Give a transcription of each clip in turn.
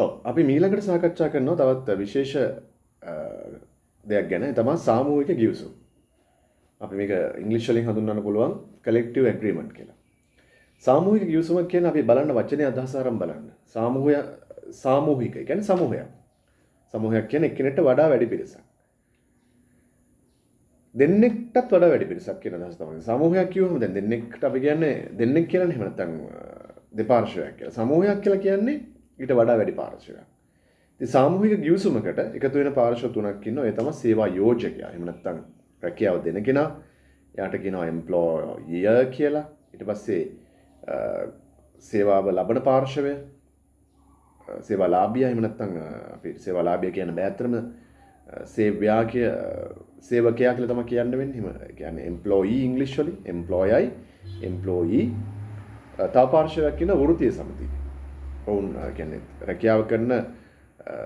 ඔව් අපි මීළඟට සාකච්ඡා කරනවා තවත් විශේෂ දෙයක් ගැන තමා සාමූහික ගිවිසුම්. අපි මේක ඉංග්‍රීසි වලින් හඳුන්වන්න පුළුවන් collective agreement කියලා. සාමූහික ගිවිසුමක් කියන්නේ අපි බලන්න වචනේ අදහස අරන් බලන්න. සාමූහය සාමූහික කියන්නේ සමූහයක්. සමූහයක් කියන්නේ එක්කෙනෙක්ට වඩා වැඩි පිරිසක්. දෙන්නෙක්ටත් වඩා වැඩි පිරිසක් කියන අදහස තමයි. සමූහයක් කිව්වම දැන් දෙන්නෙක්ට අපි කියන්නේ දෙන්නෙක් කියලා නෙමෙයි නැත්නම් දෙපාර්ශ්වයක් කියලා. සමූහයක් කියලා කියන්නේ ඊට වඩා වැඩි පාර්ශ්වයක්. ඉතින් සාමූහික ගිවිසුමකට එකතු වෙන පාර්ශ්ව තුනක් ඉන්නවා. ඒ තමයි සේවා යෝජකයා. එහෙම නැත්නම් රැකියාව දෙන කෙනා. එයාට කියනවා එම්ප්ලොයර් කියලා. ඊට පස්සේ සේවාව ලබන පාර්ශවය සේවා ලාභියා එහෙම නැත්නම් අපි සේවා ලාභියා කියන බෑතරම සේවයා කිය සේවකයා කියලා තමයි කියන්න වෙන්නේ. එහෙම කියන්නේ එම්ප්ලොයී ඉංග්‍රීසි වලින් එම්ප්ලොයයි එම්ප්ලොයී තව පාර්ශවයක් ඉන්න වෘත්තීය සමිතිය. ඔවුන් කියන්නේ රැකියාව කරන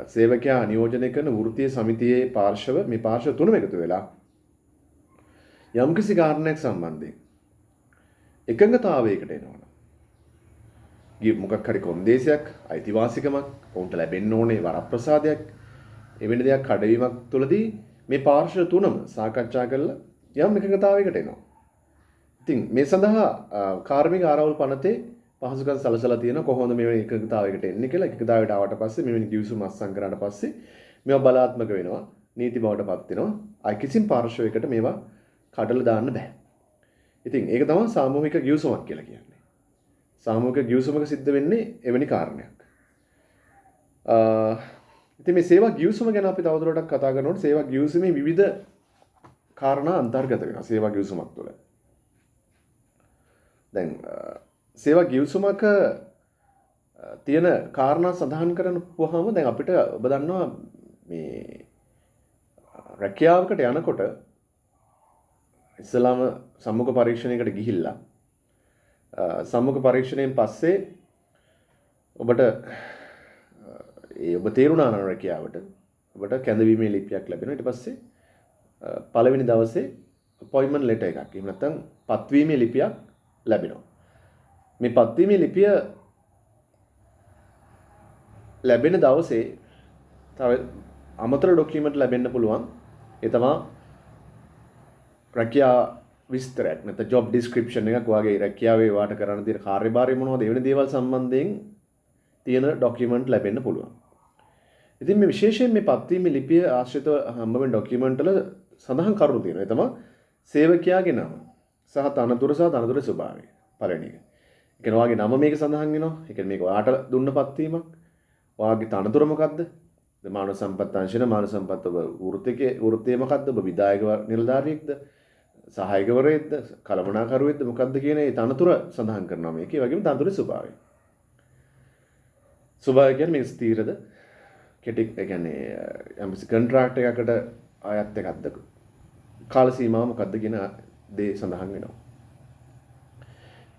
සේවකයා නියෝජනය කරන වෘත්තීය සමිතියේ පාර්ශව මේ පාර්ශව තුනම එකතු වෙලා යම්කිසි කාරණයක් සම්බන්ධයෙන් එකඟතාවයකට එනවනම් මොකක් හරි කොන්දේසියක් අයිතිවාසිකමක් ඔවුන්ට ලැබෙන්න ඕනේ වරප්‍රසාදයක් එවැනි දෙයක් කඩවීමක් තුළදී මේ පාර්ශ්ව තුනම සාකච්ඡා කරලා යම් එකඟතාවයකට එනවා. ඉතින් මේ සඳහා කාර්මික ආරවුල් පනතේ පහසුකම් සලසලා තියෙන කොහොමද මේ එකඟතාවයකට එන්නේ කියලා? එකඟතාවයට ආවට පස්සේ මෙවැනි ගිවිසුම අත්සන් කරාට පස්සේ මේවා බලාත්මක වෙනවා. නීති බවට පත් වෙනවා. අයි කිසිම පාර්ශවයකට මේවා කඩලා දාන්න බෑ. ඉතින් ඒක තමයි සාමූහික ගිවිසුමක් කියලා කියන්නේ. සාමූහික ගිවිසුමක සිද්ධ වෙන්නේ එවැනි කාරණයක්. ඉතින් මේ සේවා ගිවිසුම ගැන අපි තවදුරටත් කතා කරනකොට සේවා ගිවිසුමේ විවිධ කාරණා අන්තර්ගත වෙනවා සේවා ගිවිසුමක් තුළ. දැන් සේවා ගිවිසුමක තියෙන කාරණා සඳහන් කරන පුහම දැන් අපිට ඔබ දන්නවා මේ රැකියාවකට යනකොට ඉස්සලාම සම්මුඛ පරීක්ෂණයකට ගිහිල්ලා සම්මුඛ පරීක්ෂණයෙන් පස්සේ ඔබට ඒ ඔබ තේරුණා නම් රැකියාවට ඔබට කැඳවීමේ ලිපියක් ලැබෙනවා. ඊට පස්සේ පළවෙනි දවසේ අපොයින්ට්මන්ට් ලෙටර් එකක් එහෙම නැත්නම් පත්වීමේ ලිපියක් ලැබෙනවා. මේ පත්වීමේ ලිපිය ලැබෙන දවසේ තව අමතර ඩොකියුමන්ට් ලැබෙන්න පුළුවන් ඒ තමා රැකියා විස්තරයක් නැත්නම් ජොබ් ඩිස්ක්‍රිප්ෂන් එකක් වගේ රැකියාවේ වාට කරන්න තියෙන කාර්යභාරය මොනවද ඒ වෙන දේවල් සම්බන්ධයෙන් තියෙන ඩොකියුමන්ට් ලැබෙන්න පුළුවන්. ඉතින් මේ විශේෂයෙන් මේ පත්වීමේ ලිපිය ආශ්‍රිතව හම්බ වෙන ඩොකියුමන්ට් වල සඳහන් කරුණු තියෙනවා. ඒ තමයි සේවකයාගේ නම සහ තනතුර සහ තනතුරේ ස්වභාවය. පළවෙනි එක. එකන වගේ නම මේක සඳහන් වෙනවා. එක මේක වාට දුන්න පත්වීමක්. වාගේ තනතුර මොකක්ද මාන සම්පත්තංශන මාන සම්පත්ත වෘතික වෘත්තයමකක්ද ඔබ විදායක නිලධාරයෙක්ද සහයකවරයද කළමනාකරුවෙද මොකක්ද කියන තනතුර සඳහන් කරනවා මේක. වගේම තනතුර ස්වභාවය. ස්වභාවය කියන්නේ මේ ස්ථීරද? කෙටික් කියන්නේ යම්කිසි කන්ට්‍රාක්ට් එකකට අයත් එකක්ද? කාල සීමාව මොකක්ද කියන දේ සඳහන් වෙනවා.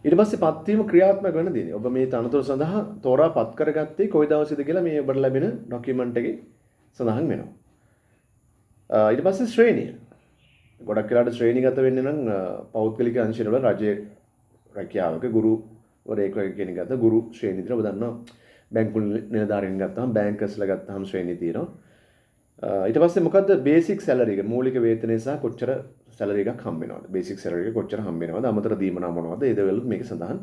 ඊට පස්සේ පත්වීම ක්‍රියාත්මක වෙන දිනේ ඔබ මේ තනතුර සඳහා තෝරා පත් කරගත්තේ කොයි දවසේද කියලා මේ ඔබට ලැබෙන ડોකියුමන්ට් එකේ සඳහන් වෙනවා. ඊට පස්සේ ශ්‍රේණිය. ගොඩක් වෙලාට ශ්‍රේණිගත වෙන්නේ නම් පෞද්ගලික අංශවල රජයේ රැකියාවක ගුරුවරයෙක් වගේ කෙනෙක් ගත්තා ගුරු ශ්‍රේණිය විතර ඔබ දන්නවා බැංකු නිලධාරීන් ගත්තාම බැංකර්ස්ලා ගත්තාම ශ්‍රේණිය තියෙනවා. ඊට පස්සේ මොකද්ද? බේසික් සැලරි එක මූලික වේතනය සහ කොච්චර සැලරි එකක් හම්බ වෙනවද? බේසික් සැලරි එක කොච්චර හම්බ වෙනවද? අමතර දීමනා මොනවද? ඒ දේවලුත් මේක සඳහන්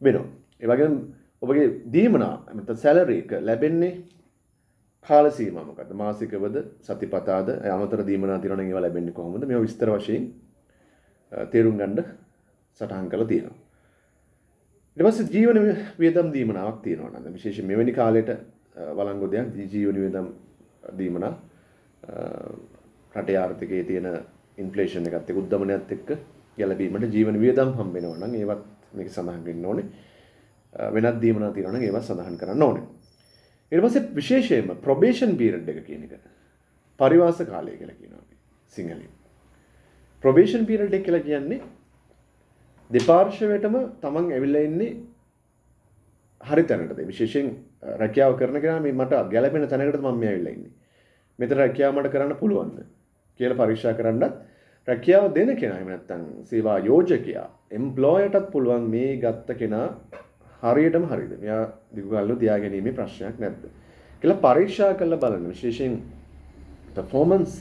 වෙනවා. ඒ වගේම ඔබගේ දීමනා නැත්නම් සැලරි එක ලැබෙන්නේ කාල සීමා මොකද්ද? මාසිකවද? සතිපතාද? අමතර දීමනා තියෙනවා නම් ඒවා ලැබෙන්නේ කොහොමද? මේවා විස්තර වශයෙන් තේරුම් ගන්න සටහන් කරලා තියෙනවා. ඊට පස්සේ ජීවන වියදම් දීමනාවක් තියෙනවා නේද? විශේෂයෙන් මෙවැනි කාලයට වළංගු දෙයක් ජීවන වියදම් දීමනා රටේ ආර්ථිකයේ තියෙන ඉන්ෆ්ලේෂන් එකත් එක්ක උද්දමනයත් එක්ක ගැලපීමට ජීවන වියදම් හම්බ වෙනවා නම් ඒවත් මේක සඳහන් වෙන්න ඕනේ. වෙනත් දීමනා තියෙනවා නම් ඒවත් සඳහන් කරන්න ඕනේ. ඊට පස්සේ විශේෂයෙන්ම ප්‍රොබේෂන් පීරියඩ් එක කියන එක පරිවාස කාලය කියලා කියනවා අපි සිංහලෙන්. ප්‍රොබේෂන් පීරියඩ් එක කියලා කියන්නේ දෙපාර්ශ්වයටම තමන් ඇවිල්ලා ඉන්නේ හරි තැනටද විශේෂයෙන් රැකියාව කරන කෙනා මේ මට ගැළපෙන තැනකට මම මේ ඇවිල්ලා ඉන්නේ. මෙතන රැකියාව මට කරන්න පුළුවන්ද? කියලා පරීක්ෂා කරන්නත් රැකියාව දෙන කෙනා එහෙම නැත්නම් සේවා යෝජකයා එම්ප්ලොයර්ටත් පුළුවන් මේ ගත්ත කෙනා හරියටම හරිද මෙයා දිගුකල්ලු තියාගැනීමේ ප්‍රශ්නයක් නැද්ද? කියලා පරීක්ෂා කරලා බලන්න. විශේෂයෙන් පර්ෆෝමන්ස්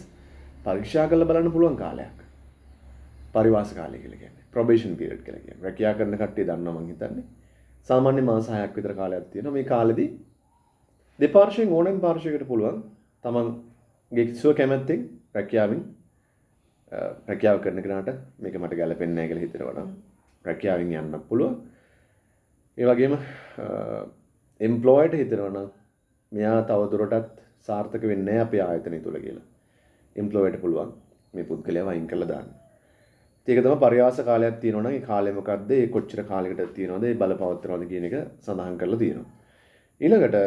පරීක්ෂා කරලා බලන්න පුළුවන් කාලයක්. පරිවාස කාලය කියලා කියන්නේ. ප්‍රොබේෂන් පීරියඩ් කියලා කියන්නේ. රැකියා කරන කට්ටිය දන්නවා මං හිතන්නේ. සාමාන්‍ය මාස 6ක් විතර කාලයක් තියෙනවා මේ කාලෙදී දෙපාර්ශ්වයෙන් ඕනෑම පාර්ශ්වයකට පුළුවන් තමන්ගේ කිසිව කැමැත්තෙන් රැකියාවෙන් රැකියාව කරන කෙනාට මේක මට ගැලපෙන්නේ නැහැ කියලා හිතනවා නම් රැකියාවෙන් යන්න පුළුවන් ඒ වගේම එම්ප්ලොයිට හිතනවා නම් මෙයා තවදුරටත් සාර්ථක වෙන්නේ අපේ ආයතනය තුල කියලා. එම්ප්ලොයිට පුළුවන් මේ පුද්ගලයා වයින් කරලා දාන්න. ඒක තමයි පරියාස කාලයක් තියෙනවා නම් ඒ කාලය මොකද්ද? ඒ කොච්චර කාලයකට තියෙනවද? ඒ බලපවත්වනවද කියන එක සඳහන් කරලා තියෙනවා. ඊළඟට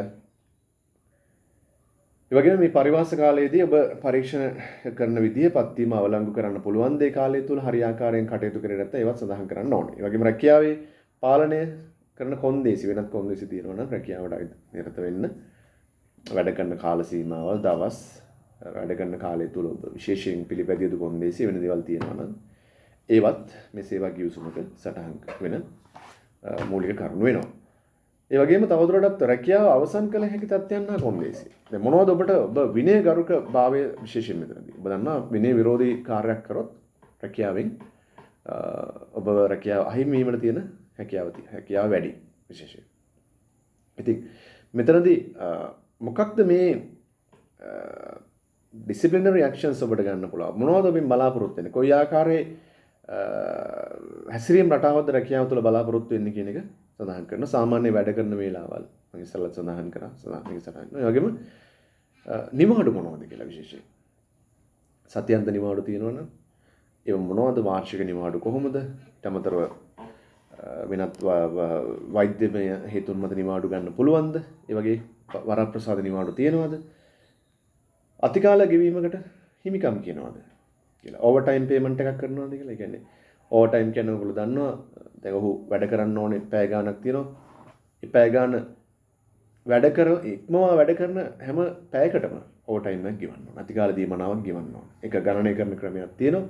ඒ වගේම මේ පරිවාස කාලයේදී ඔබ පරීක්ෂණ කරන විදිහ පත්වීම අවලංගු කරන්න පුළුවන් දේ කාලය තුල හරියාකාරයෙන් කටයුතු කරේ නැත්නම් ඒවත් සඳහන් කරන්න ඕනේ. ඒ වගේම රැකියාවේ පාලනය කරන කොන්දේසි වෙනත් කොන්දේසි තියෙනවා නම් රැකියාවට නිරත වෙන්න වැඩ කරන කාල සීමාවල් දවස් වැඩ කරන කාලය තුල ඔබ විශේෂයෙන් පිළිපැදිය යුතු කොන්දේසි වෙන දේවල් තියෙනවා නම් ඒවත් මේ සේවා ගිවිසුමක සටහන් වෙන මූලික කරුණු වෙනවා. ඒ වගේම තවදුරටත් රැකියාව අවසන් කළ හැකි තත්ත්වයන් හා කොන්දේසි. දැන් මොනවද ඔබට ඔබ විනය ගරුක භාවය විශේෂයෙන් මෙතනදී. ඔබ දන්නවා විනය විරෝධී කාර්යයක් කරොත් රැකියාවෙන් ඔබ රැකියාව අහිමි වීමට තියෙන හැකියාව හැකියාව වැඩි විශේෂයෙන්. ඉතින් මෙතනදී මොකක්ද මේ ඩිසිප්ලිනරි ඇක්ෂන්ස් ඔබට ගන්න පුළුවන්. මොනවද ඔබෙන් බලාපොරොත්තු වෙන්නේ? කොයි ආකාරයේ හැසිරීම් රටාවක්ද රැකියාව තුළ බලාපොරොත්තු වෙන්නේ කියන එක සඳහන් කරන සාමාන්‍ය වැඩ කරන වේලාවල් මම ඉස්සෙල්ලා සඳහන් කරා සඳහන් සඳහන් කරනවා. ඒ වගේම නිමාඩු මොනවද කියලා විශේෂයෙන්. සත්‍යන්ත නිමාඩු තියෙනවනම් ඒ මොනවද වාර්ෂික නිමාඩු කොහොමද? ඊටමතරව වෙනත් වෛද්‍යමය හේතුන් මත නිමාඩු ගන්න පුළුවන්ද? ඒ වගේ වරප්‍රසාද නිමාඩු තියෙනවද? අතිකාල ගෙවීමකට හිමිකම් කියනවාද කියලා. ඕවර් ටයිම් පේමන්ට් එකක් කරනවාද කියලා. ඒ කියන්නේ ඕවර් ටයිම් කියන්නේ ඔයගොල්ලෝ දන්නවා දැන් ඔහු වැඩ කරන්න ඕනේ පැය ගාණක් තියෙනවා. ඒ පැය ගාණ වැඩ කර ඉක්මවා වැඩ කරන හැම පැයකටම ඕවර් ටයිම් එකක් ගෙවන්න ඕන. අතිකාල දීමනාවක් ගෙවන්න ඕන. ඒක ගණනය කරන ක්‍රමයක් තියෙනවා.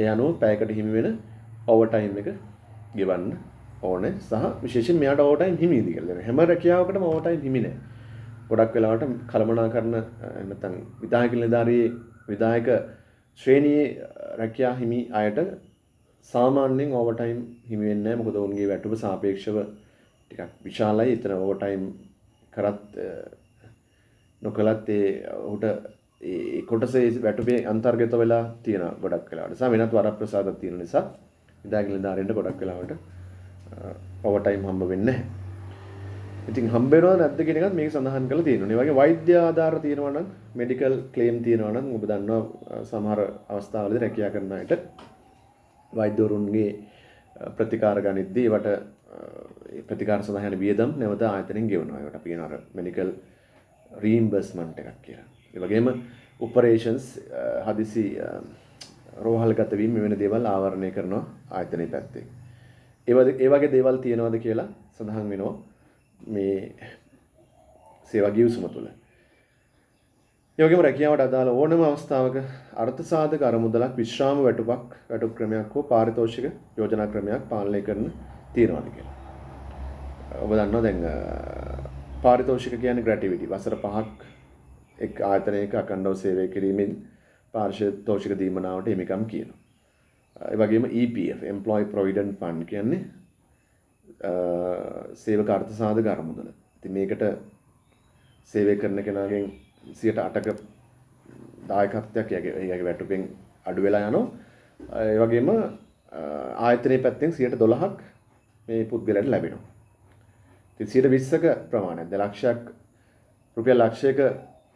ඒ අනුව පැයකට හිමි වෙන ඕවර් ටයිම් එක ගෙවන්න ඕනේ සහ විශේෂයෙන් මෙයාට ඕවර් ටයිම් හිමිද කියලා. හැම රැකියාවකටම ඕවර් ටයිම් හිමි නෑ. ගොඩක් වෙලාවට කළමනාකරන නැත්නම් විධායක නිලධාරී විධායක ශ්‍රේණියේ රැකියා හිමි අයට සාමාන්‍යයෙන් ඕවර්ටයිම් හිමි වෙන්නේ නැහැ මොකද ඔවුන්ගේ වැටුප සාපේක්ෂව ටිකක් විශාලයි. එතන ඕවර්ටයිම් කරත් නොකලත් ඒ ඔහුට ඒ කොටසේ වැටුපේ අන්තර්ගත වෙලා තියෙන ගොඩක් වෙලාවට. සා වෙනත් වරප්‍රසාදක් තියෙන නිසා විධායක නිලධාරීන්ට ගොඩක් වෙලාවට ඕවර්ටයිම් හම්බ වෙන්නේ නැහැ. ඉතින් හම්බෙනවද නැද්ද කියන එකත් මේක සඳහන් කරලා තියෙනවා. ඒ වගේ වෛද්‍ය ආධාර තියෙනවා නම් මෙඩිකල් ක්ලේම් තියෙනවා නම් ඔබ දන්නවා සමහර අවස්ථාවලදී රැකියා කරන අයට වෛද්‍යවරුන්ගේ ප්‍රතිකාර ගනිද්දී ඒවට ප්‍රතිකාර සඳහා යන වියදම් නැවත ආයතනෙන් ගෙවනවා. ඒකට අපි කියන අර මෙඩිකල් රීම්බර්ස්මන්ට් එකක් කියලා. ඒ වගේම ඔපරේෂන්ස් හදිසි රෝහල්ගත වීම මෙවැනි දේවල් ආවරණය කරනවා ආයතනයේ පැත්තෙන්. ඒ වගේ දේවල් තියෙනවද කියලා සඳහන් වෙනවා. මේ සේවා ගිවිසුම තුළ. ඒ වගේම රැකියාවට අදාළ ඕනම අවස්ථාවක අර්ථ සාධක අරමුදලක් විශ්‍රාම වැටුපක් වැටුප් ක්‍රමයක් හෝ පාරිතෝෂික යෝජනා ක්‍රමයක් පාලනය කරන තියනවාද කියලා. ඔබ දන්නවා දැන් පාරිතෝෂික කියන්නේ ග්‍රැටිවිටි. වසර 5ක් එක් ආයතනයක අඛණ්ඩව සේවය කිරීමෙන් පාරිතෝෂික දීමනාවට හිමිකම් කියනවා. ඒ වගේම EPF Employee Provident Fund කියන්නේ සේවක අර්ථ සාධක අරමුදල. ඉතින් මේකට සේවය කරන කෙනාගෙන් 108ක දායකත්වයක් එයාගේ වැටුපෙන් අඩු වෙලා යනවා. ඒ වගේම ආයතනයේ පැත්තෙන් 112ක් මේ පුද්ගලයන්ට ලැබෙනවා. ඉතින් 120ක ප්‍රමාණයක් දලක්ෂයක් රුපියල් ලක්ෂයක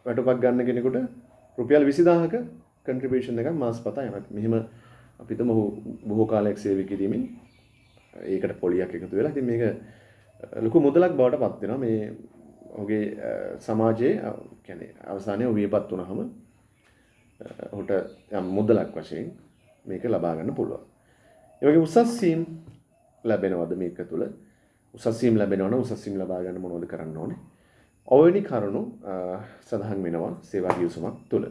වැටුපක් ගන්න කෙනෙකුට රුපියල් 20000ක කන්ට්‍රිබියුෂන් එකක් මාසපතා යනවා. මෙහිම අපි හිතමු බොහෝ කාලයක් සේවය කිරීමෙන් ඒකට පොලියක් එකතු වෙලා ඉතින් මේක ලොකු මුදලක් බවට පත් වෙනවා මේ ඔහුගේ සමාජයේ කියන්නේ අවසානයේ ඔහු වියපත් වුණාම ඔහුට යම් මුදලක් වශයෙන් මේක ලබා ගන්න පුළුවන්. ඒ වගේ උසස් සීම් ලැබෙනවද මේක තුල? උසස් සීම් ලැබෙනවා නම් උසස් සීම් ලබා ගන්න මොනවද කරන්න ඕනේ? ඔවැනි කරුණු සඳහන් වෙනවා සේවා ගිවිසුමක් තුල.